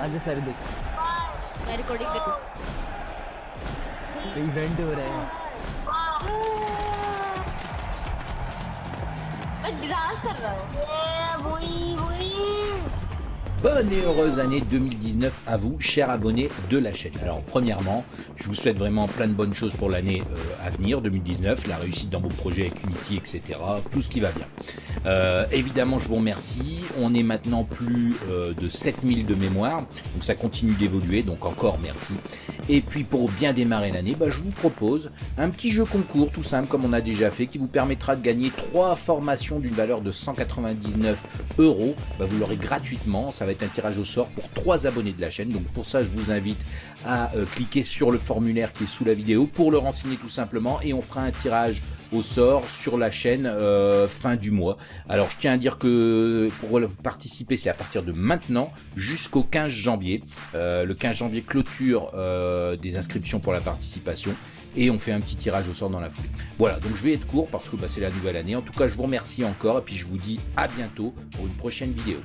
सारे देख। मैं रिकॉर्डिंग कर इवेंट हो रहा है। मैं डांस कर रहा हूँ। वही वही। Bonne et heureuse année 2019 à vous, chers abonnés de la chaîne. Alors, premièrement, je vous souhaite vraiment plein de bonnes choses pour l'année euh, à venir, 2019, la réussite dans vos projets avec Unity, etc. Tout ce qui va bien. Euh, évidemment, je vous remercie. On est maintenant plus euh, de 7000 de mémoire, donc ça continue d'évoluer, donc encore merci. Et puis, pour bien démarrer l'année, bah, je vous propose un petit jeu concours, tout simple, comme on a déjà fait, qui vous permettra de gagner trois formations d'une valeur de 199 euros. Bah, vous l'aurez gratuitement. Ça va être un tirage au sort pour trois abonnés de la chaîne. Donc pour ça, je vous invite à euh, cliquer sur le formulaire qui est sous la vidéo pour le renseigner tout simplement et on fera un tirage au sort sur la chaîne euh, fin du mois. Alors je tiens à dire que pour participer, c'est à partir de maintenant jusqu'au 15 janvier. Euh, le 15 janvier clôture euh, des inscriptions pour la participation et on fait un petit tirage au sort dans la foulée. Voilà, donc je vais être court parce que bah, c'est la nouvelle année. En tout cas, je vous remercie encore et puis je vous dis à bientôt pour une prochaine vidéo.